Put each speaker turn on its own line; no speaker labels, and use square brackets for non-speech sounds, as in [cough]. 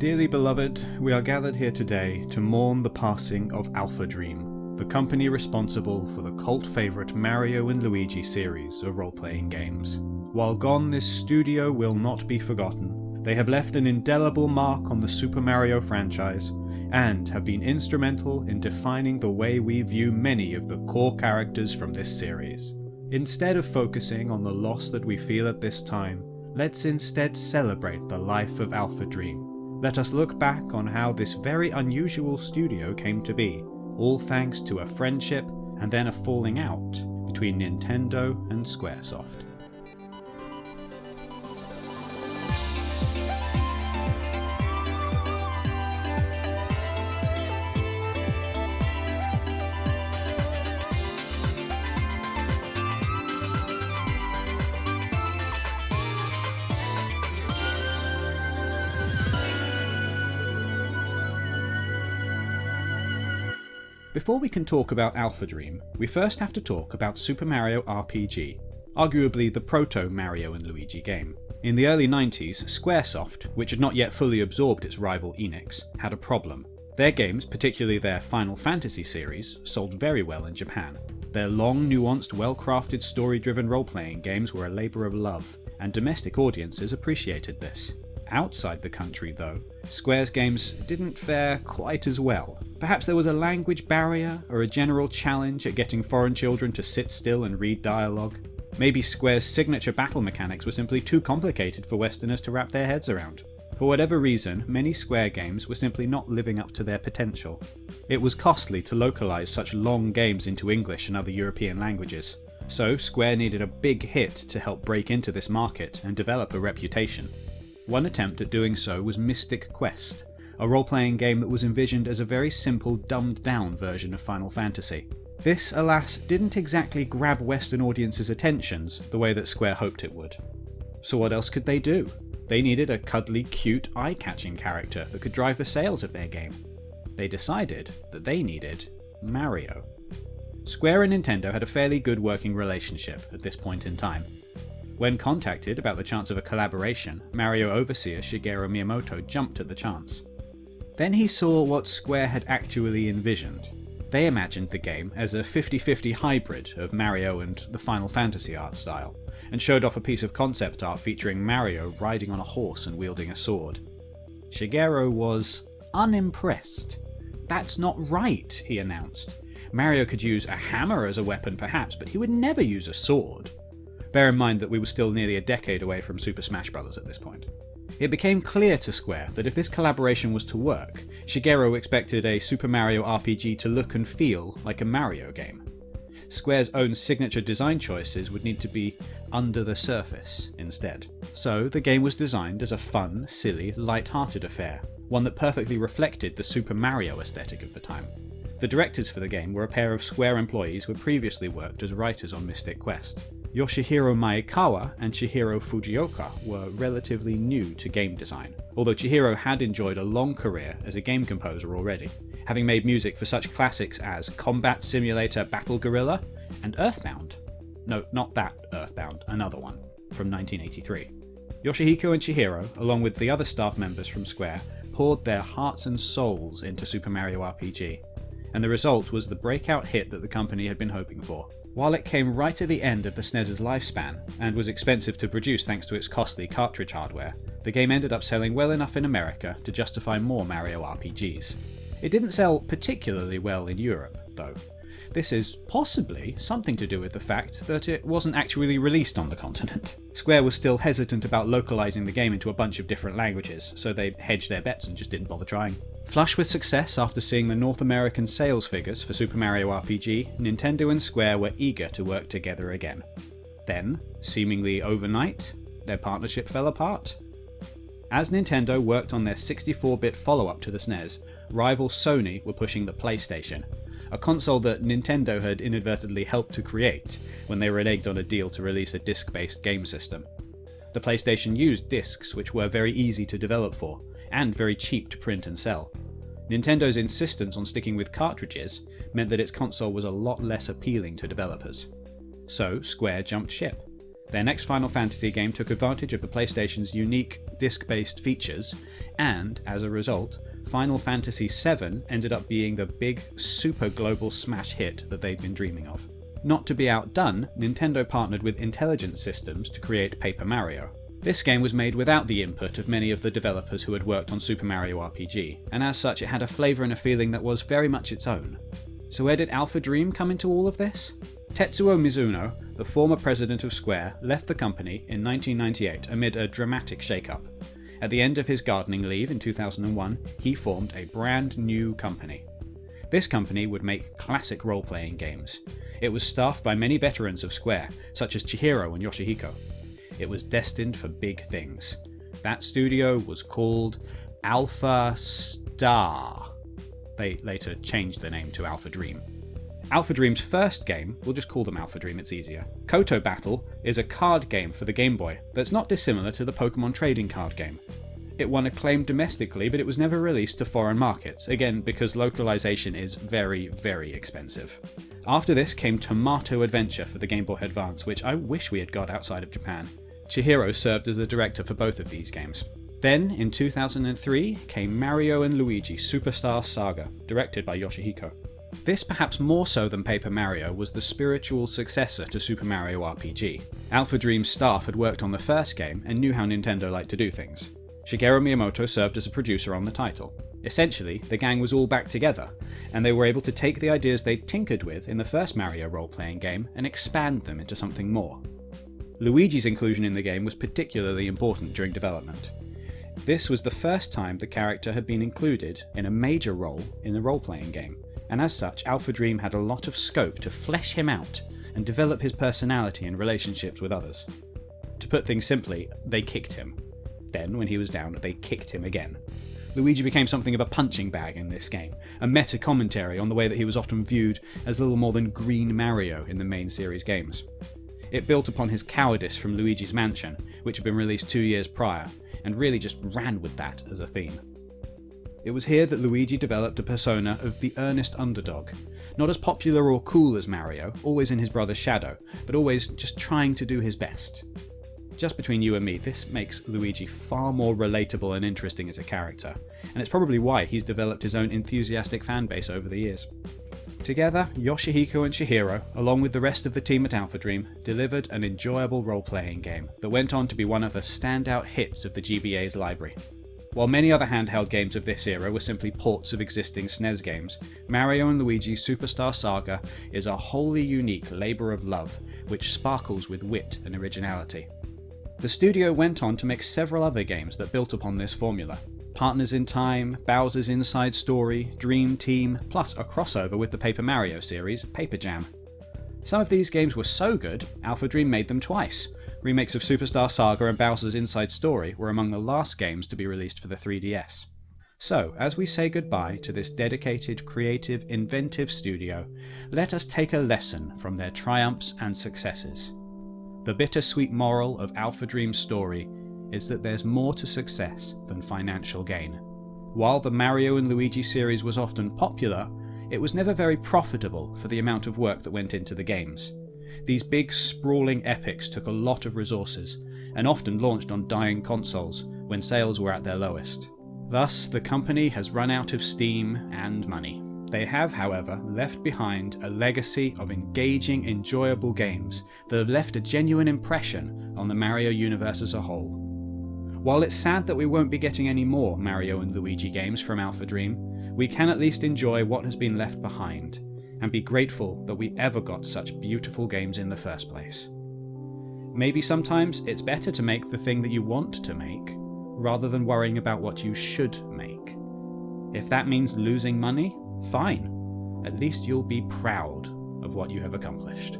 Dearly beloved, we are gathered here today to mourn the passing of Alpha Dream, the company responsible for the cult favourite Mario and Luigi series of role-playing games. While gone, this studio will not be forgotten. They have left an indelible mark on the Super Mario franchise, and have been instrumental in defining the way we view many of the core characters from this series. Instead of focusing on the loss that we feel at this time, let's instead celebrate the life of Alpha Dream let us look back on how this very unusual studio came to be, all thanks to a friendship and then a falling out between Nintendo and Squaresoft. Before we can talk about Alpha Dream, we first have to talk about Super Mario RPG, arguably the proto-Mario and Luigi game. In the early 90s, Squaresoft, which had not yet fully absorbed its rival Enix, had a problem. Their games, particularly their Final Fantasy series, sold very well in Japan. Their long, nuanced, well-crafted story-driven role-playing games were a labour of love, and domestic audiences appreciated this. Outside the country, though, Square's games didn't fare quite as well. Perhaps there was a language barrier, or a general challenge at getting foreign children to sit still and read dialogue. Maybe Square's signature battle mechanics were simply too complicated for Westerners to wrap their heads around. For whatever reason, many Square games were simply not living up to their potential. It was costly to localise such long games into English and other European languages, so Square needed a big hit to help break into this market and develop a reputation. One attempt at doing so was Mystic Quest, a role-playing game that was envisioned as a very simple, dumbed-down version of Final Fantasy. This, alas, didn't exactly grab Western audiences' attentions the way that Square hoped it would. So what else could they do? They needed a cuddly, cute, eye-catching character that could drive the sales of their game. They decided that they needed Mario. Square and Nintendo had a fairly good working relationship at this point in time, when contacted about the chance of a collaboration, Mario overseer Shigeru Miyamoto jumped at the chance. Then he saw what Square had actually envisioned. They imagined the game as a 50-50 hybrid of Mario and the Final Fantasy art style, and showed off a piece of concept art featuring Mario riding on a horse and wielding a sword. Shigeru was unimpressed. That's not right, he announced. Mario could use a hammer as a weapon perhaps, but he would never use a sword. Bear in mind that we were still nearly a decade away from Super Smash Bros. at this point. It became clear to Square that if this collaboration was to work, Shigeru expected a Super Mario RPG to look and feel like a Mario game. Square's own signature design choices would need to be under the surface instead. So the game was designed as a fun, silly, light-hearted affair, one that perfectly reflected the Super Mario aesthetic of the time. The directors for the game were a pair of Square employees who had previously worked as writers on Mystic Quest. Yoshihiko Maekawa and Chihiro Fujioka were relatively new to game design, although Chihiro had enjoyed a long career as a game composer already, having made music for such classics as Combat Simulator Battle Gorilla and Earthbound. No, not that Earthbound, another one, from 1983. Yoshihiko and Chihiro, along with the other staff members from Square, poured their hearts and souls into Super Mario RPG, and the result was the breakout hit that the company had been hoping for. While it came right at the end of the SNES's lifespan, and was expensive to produce thanks to its costly cartridge hardware, the game ended up selling well enough in America to justify more Mario RPGs. It didn't sell particularly well in Europe, though. This is possibly something to do with the fact that it wasn't actually released on the continent. [laughs] Square was still hesitant about localizing the game into a bunch of different languages, so they hedged their bets and just didn't bother trying. Flush with success after seeing the North American sales figures for Super Mario RPG, Nintendo and Square were eager to work together again. Then, seemingly overnight, their partnership fell apart. As Nintendo worked on their 64-bit follow-up to the SNES, rival Sony were pushing the PlayStation, a console that Nintendo had inadvertently helped to create when they reneged on a deal to release a disc-based game system. The PlayStation used discs which were very easy to develop for, and very cheap to print and sell. Nintendo's insistence on sticking with cartridges meant that its console was a lot less appealing to developers. So Square jumped ship. Their next Final Fantasy game took advantage of the PlayStation's unique disc based features, and as a result, Final Fantasy VII ended up being the big, super global smash hit that they'd been dreaming of. Not to be outdone, Nintendo partnered with Intelligent Systems to create Paper Mario. This game was made without the input of many of the developers who had worked on Super Mario RPG, and as such it had a flavour and a feeling that was very much its own. So where did Alpha Dream come into all of this? Tetsuo Mizuno, the former president of Square, left the company in 1998 amid a dramatic shake-up. At the end of his gardening leave in 2001, he formed a brand new company. This company would make classic role-playing games. It was staffed by many veterans of Square, such as Chihiro and Yoshihiko. It was destined for big things. That studio was called Alpha Star. They later changed the name to Alpha Dream. Alpha Dream's first game, we'll just call them Alpha Dream, it's easier. Koto Battle is a card game for the Game Boy that's not dissimilar to the Pokemon trading card game. It won acclaim domestically, but it was never released to foreign markets, again because localization is very, very expensive. After this came Tomato Adventure for the Game Boy Advance, which I wish we had got outside of Japan. Chihiro served as the director for both of these games. Then, in 2003, came Mario and Luigi Superstar Saga, directed by Yoshihiko. This, perhaps more so than Paper Mario, was the spiritual successor to Super Mario RPG. Alpha Dream's staff had worked on the first game and knew how Nintendo liked to do things. Shigeru Miyamoto served as a producer on the title. Essentially, the gang was all back together, and they were able to take the ideas they'd tinkered with in the first Mario role-playing game and expand them into something more. Luigi's inclusion in the game was particularly important during development. This was the first time the character had been included in a major role in a role-playing game, and as such Alpha Dream had a lot of scope to flesh him out and develop his personality and relationships with others. To put things simply, they kicked him. Then, when he was down, they kicked him again. Luigi became something of a punching bag in this game, a meta commentary on the way that he was often viewed as little more than Green Mario in the main series games. It built upon his cowardice from Luigi's Mansion, which had been released two years prior, and really just ran with that as a theme. It was here that Luigi developed a persona of the earnest underdog, not as popular or cool as Mario, always in his brother's shadow, but always just trying to do his best. Just between you and me, this makes Luigi far more relatable and interesting as a character, and it's probably why he's developed his own enthusiastic fanbase over the years. Together, Yoshihiko and Chihiro, along with the rest of the team at Alpha Dream, delivered an enjoyable role-playing game that went on to be one of the standout hits of the GBA's library. While many other handheld games of this era were simply ports of existing SNES games, Mario & Luigi's Superstar Saga is a wholly unique labour of love, which sparkles with wit and originality. The studio went on to make several other games that built upon this formula. Partners in Time, Bowser's Inside Story, Dream Team, plus a crossover with the Paper Mario series, Paper Jam. Some of these games were so good, Alpha Dream made them twice, Remakes of Superstar Saga and Bowser's Inside Story were among the last games to be released for the 3DS. So, as we say goodbye to this dedicated, creative, inventive studio, let us take a lesson from their triumphs and successes. The bittersweet moral of Alpha Dream's story is that there's more to success than financial gain. While the Mario and Luigi series was often popular, it was never very profitable for the amount of work that went into the games. These big, sprawling epics took a lot of resources, and often launched on dying consoles when sales were at their lowest. Thus, the company has run out of steam and money. They have, however, left behind a legacy of engaging, enjoyable games that have left a genuine impression on the Mario universe as a whole. While it's sad that we won't be getting any more Mario and Luigi games from Alpha Dream, we can at least enjoy what has been left behind, and be grateful that we ever got such beautiful games in the first place. Maybe sometimes it's better to make the thing that you want to make, rather than worrying about what you should make. If that means losing money, fine. At least you'll be proud of what you have accomplished.